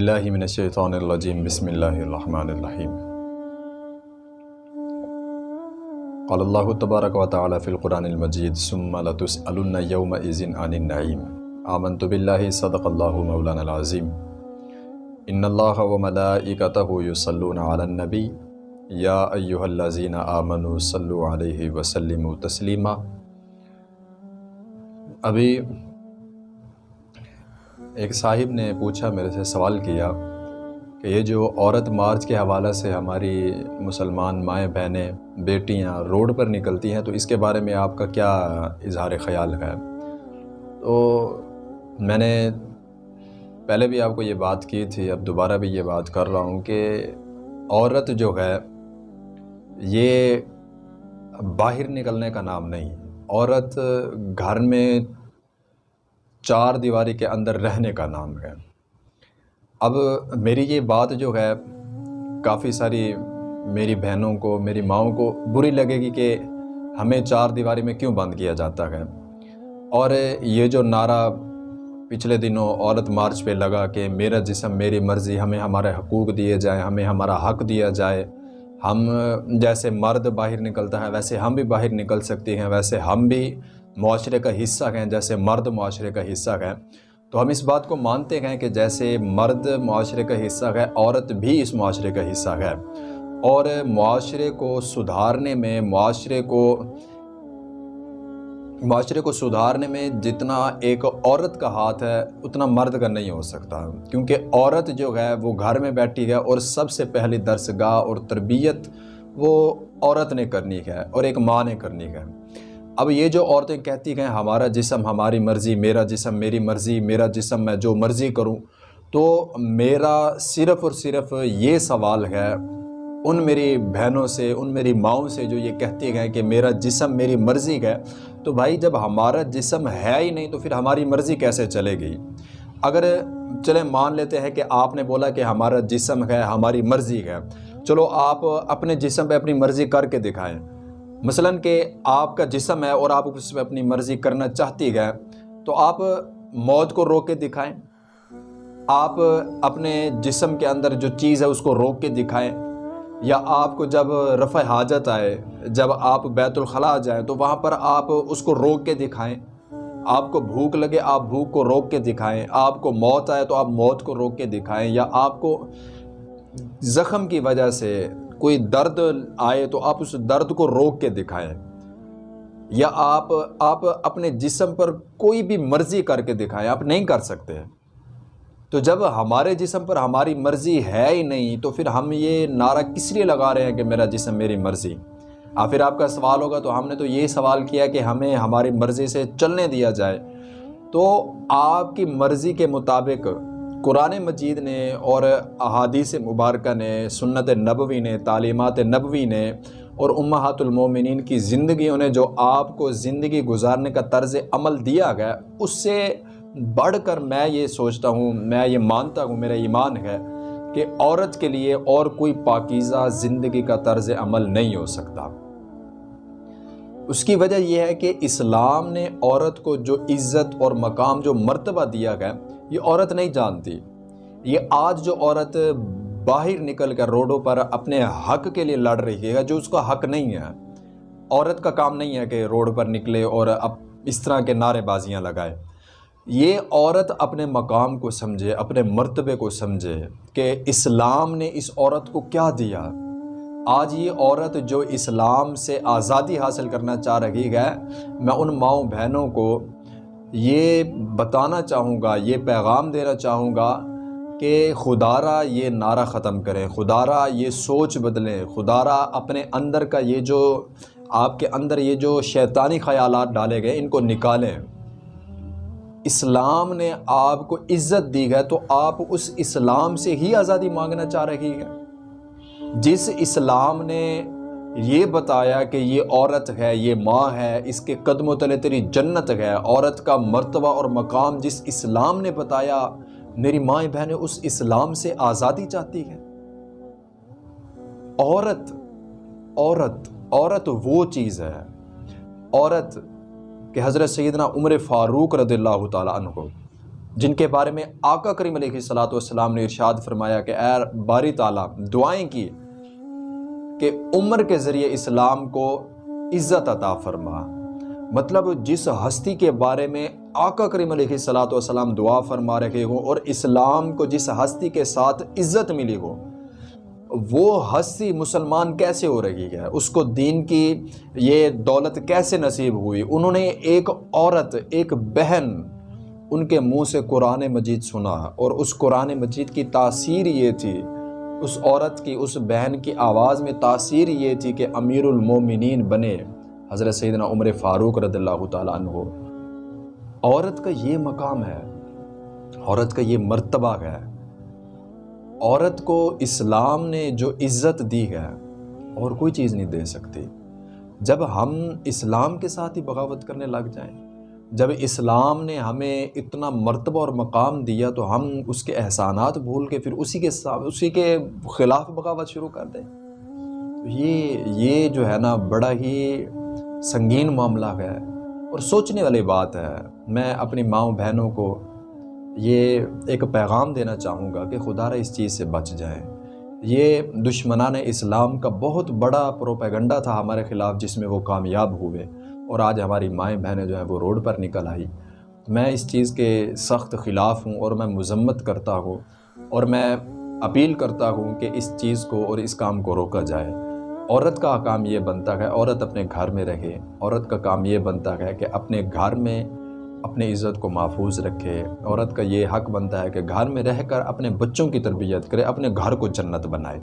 اللہ من الشیطان الرجیم بسم اللہ الرحمن الرحیم قال اللہ تبارک و تعالی فی القرآن المجید ثم لتسألن یومئذ عن النعیم آمنت باللہ صدق اللہ مولانا العظیم ان اللہ و ملائکتہ یصلون علی النبی یا ایہا الذین آمنوا صلو علیہ وسلموا تسلیما ابھی ایک صاحب نے پوچھا میرے سے سوال کیا کہ یہ جو عورت مارچ کے حوالے سے ہماری مسلمان مائیں بہنیں بیٹیاں روڈ پر نکلتی ہیں، تو اس کے بارے میں آپ کا کیا اظہار خیال ہے؟ تو میں نے پہلے بھی آپ کو یہ بات کی تھی، اب دوبارہ بھی یہ بات کر رہا ہوں کہ عورت جو ہے، یہ باہر نکلنے کا نام نہیں، عورت گھر میں چار دیواری کے اندر رہنے کا نام ہے۔ اب میری یہ بات جو ہے، کافی ساری میری بہنوں کو، میری ماؤں کو بری لگے گی کہ ہمیں چار دیواری میں کیوں بند کیا جاتا ہے۔ اور یہ جو نعرہ پچھلے دنوں عورت مارچ پہ لگا کہ میرا جسم، میری مرضی، ہمیں ہمارے حقوق دیے جائیں، ہمیں ہمارا حق دیا جائے۔ ہم جیسے مرد باہر نکلتا ہے، ویسے ہم بھی باہر نکل سکتے ہیں، ویسے ہم بھی معاشرے کا حصہ ہیں، جیسے مرد معاشرے کا حصہ ہیں۔ تو ہم اس بات کو مانتے ہیں کہ جیسے مرد معاشرے کا حصہ ہے، عورت بھی اس معاشرے کا حصہ ہے۔ اور معاشرے کو سدھارنے میں، معاشرے کو معاشرے کو سدھارنے میں جتنا ایک عورت کا ہاتھ ہے، اتنا مرد کا نہیں ہو سکتا۔ کیونکہ عورت جو ہے، وہ گھر میں بیٹھی ہے اور سب سے پہلی درس گاہ اور تربیت وہ عورت نے کرنی ہے اور ایک ماں نے کرنی ہے۔ اب یہ جو عورتیں کہتی ہیں ہمارا جسم ہماری مرضی، میرا جسم میری مرضی، میرا جسم میں جو مرضی کروں، تو میرا صرف اور صرف یہ سوال ہے، ان میری بہنوں سے، ان میری ماؤں سے جو یہ کہتی ہیں کہ میرا جسم میری مرضی ہے، تو بھائی جب ہمارا جسم ہے ہی نہیں تو پھر ہماری مرضی کیسے چلے گی؟ اگر چلیں مان لیتے ہیں کہ آپ نے بولا کہ ہمارا جسم ہے، ہماری مرضی ہے، چلو آپ اپنے جسم پہ اپنی مرضی کر کے دکھائیں۔ مثلا کہ آپ کا جسم ہے اور آپ اس میں اپنی مرضی کرنا چاہتی ہے، تو آپ موت کو روک کے دکھائیں۔ آپ اپنے جسم کے اندر جو چیز ہے اس کو روک کے دکھائیں۔ یا آپ کو جب رفع حاجت آئے، جب آپ بیت الخلاء جائیں، تو وہاں پر آپ اس کو روک کے دکھائیں۔ آپ کو بھوک لگے، آپ بھوک کو روک کے دکھائیں۔ آپ کو موت آئے، تو آپ موت کو روک کے دکھائیں۔ یا آپ کو زخم کی وجہ سے کوئی درد آئے تو آپ اس درد کو روک کے دکھائیں یا آپ آپ اپنے جسم پر کوئی بھی مرضی کر کے دکھائیں، آپ نہیں کر سکتے۔ تو جب ہمارے جسم پر ہماری مرضی ہے ہی نہیں تو پھر ہم یہ نعرہ کس لیے لگا رہے ہیں کہ میرا جسم میری مرضی؟ اور پھر آپ کا سوال ہوگا تو ہم نے تو یہ سوال کیا کہ ہمیں ہماری مرضی سے چلنے دیا جائے۔ تو آپ کی مرضی کے مطابق قرآن مجید نے اور احادیث مبارکہ نے، سنت نبوی نے، تعلیمات نبوی نے اور امہات المومنین کی زندگیوں نے جو آپ کو زندگی گزارنے کا طرز عمل دیا گیا اس سے بڑھ کر میں یہ سوچتا ہوں، میں یہ مانتا ہوں، میرا ایمان ہے کہ عورت کے لیے اور کوئی پاکیزہ زندگی کا طرز عمل نہیں ہو سکتا۔ اس کی وجہ یہ ہے کہ اسلام نے عورت کو جو عزت اور مقام، جو مرتبہ دیا گیا یہ عورت نہیں جانتی۔ یہ آج جو عورت باہر نکل کر روڈوں پر اپنے حق کے لیے لڑ رہی ہے، جو اس کا حق نہیں ہے۔ عورت کا کام نہیں ہے کہ روڈ پر نکلے اور اب اس طرح کے نعرے بازیاں لگائے۔ یہ عورت اپنے مقام کو سمجھے، اپنے مرتبے کو سمجھے کہ اسلام نے اس عورت کو کیا دیا۔ آج یہ عورت جو اسلام سے آزادی حاصل کرنا چاہ رہی ہے، میں ان ماؤں بہنوں کو یہ بتانا چاہوں گا، یہ پیغام دینا چاہوں گا کہ خدا را یہ نعرہ ختم کریں خدا را یہ سوچ بدلیں خدا را اپنے اندر کا یہ جو، آپ کے اندر یہ جو شیطانی خیالات ڈالے گئے، ان کو نکالیں۔ اسلام نے آپ کو عزت دی ہے تو آپ اس اسلام سے ہی آزادی مانگنا چاہ رہی ہے جس اسلام نے یہ بتایا کہ یہ عورت ہے، یہ ماں ہے، اس کے قدم و تلے تیری جنت ہے۔ عورت کا مرتبہ اور مقام جس اسلام نے بتایا، میری مائیں بہنیں اس اسلام سے آزادی چاہتی ہے عورت عورت عورت وہ چیز ہے۔ عورت کہ حضرت سیدنا عمر فاروق رضی اللہ تعالیٰ عنہ، جن کے بارے میں آقا کریم علیہ صلاۃ والسلام نے ارشاد فرمایا کہ اے باری تعالیٰ، دعائیں کی کہ عمر کے ذریعے اسلام کو عزت عطا فرما۔ مطلب جس ہستی کے بارے میں آقا کریم علیہ صلاۃ والسلام دعا فرما رہے ہوں اور اسلام کو جس ہستی کے ساتھ عزت ملی ہو، وہ ہستی مسلمان کیسے ہو رہی ہے؟ اس کو دین کی یہ دولت کیسے نصیب ہوئی؟ انہوں نے ایک عورت، ایک بہن ان کے منہ سے قرآن مجید سنا اور اس قرآن مجید کی تاثیر یہ تھی اس عورت کی اس بہن کی آواز میں تاثیر یہ تھی کہ امیر المومنین بنے۔ حضرت سیدنا عمر فاروق رضی اللہ تعالیٰ عنہ۔ عورت کا یہ مقام ہے، عورت کا یہ مرتبہ ہے۔ عورت کو اسلام نے جو عزت دی ہے، اور کوئی چیز نہیں دے سکتی۔ جب ہم اسلام کے ساتھ ہی بغاوت کرنے لگ جائیں جب اسلام نے ہمیں اتنا مرتبہ اور مقام دیا تو ہم اس کے احسانات بھول کے پھر اسی کے ساتھ اسی کے خلاف بغاوت شروع کر دیں۔ یہ یہ جو ہے نا بڑا ہی سنگین معاملہ ہے اور سوچنے والی بات ہے۔ میں اپنی ماؤں بہنوں کو یہ ایک پیغام دینا چاہوں گا کہ خدا را اس چیز سے بچ جائیں۔ یہ دشمنان اسلام کا بہت بڑا پروپیگنڈا تھا ہمارے خلاف جس میں وہ کامیاب ہوئے۔ اور آج ہماری مائیں بہنیں جو ہیں وہ روڈ پر نکل آئی میں اس چیز کے سخت خلاف ہوں اور میں مذمت کرتا ہوں اور میں اپیل کرتا ہوں کہ اس چیز کو اور اس کام کو روکا جائے۔ عورت کا کام یہ بنتا ہے، عورت اپنے گھر میں رہے۔ عورت کا کام یہ بنتا ہے کہ اپنے گھر میں اپنے عزت کو محفوظ رکھے۔ عورت کا یہ حق بنتا ہے کہ گھر میں رہ کر اپنے بچوں کی تربیت کرے، اپنے گھر کو جنت بنائے۔